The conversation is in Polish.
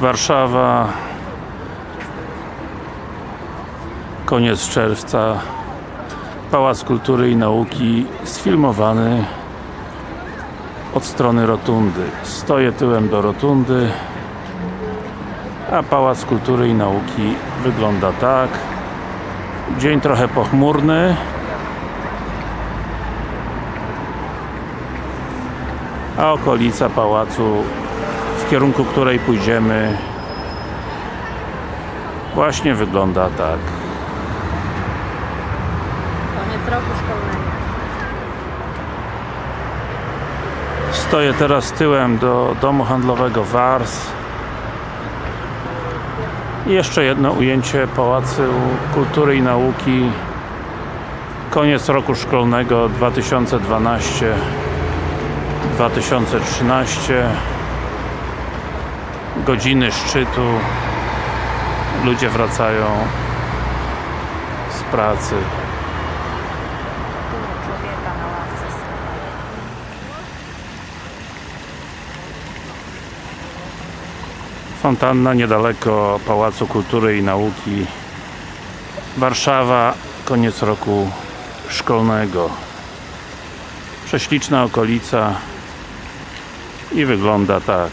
Warszawa. Koniec czerwca. Pałac Kultury i Nauki sfilmowany od strony rotundy. Stoję tyłem do rotundy a Pałac Kultury i Nauki wygląda tak. Dzień trochę pochmurny. A okolica pałacu w kierunku której pójdziemy właśnie wygląda tak. Koniec roku szkolnego. Stoję teraz tyłem do domu handlowego Wars. I jeszcze jedno ujęcie Pałacu Kultury i Nauki. Koniec roku szkolnego 2012 2013 godziny szczytu. Ludzie wracają z pracy. Fontanna niedaleko Pałacu Kultury i Nauki. Warszawa, koniec roku szkolnego. Prześliczna okolica i wygląda tak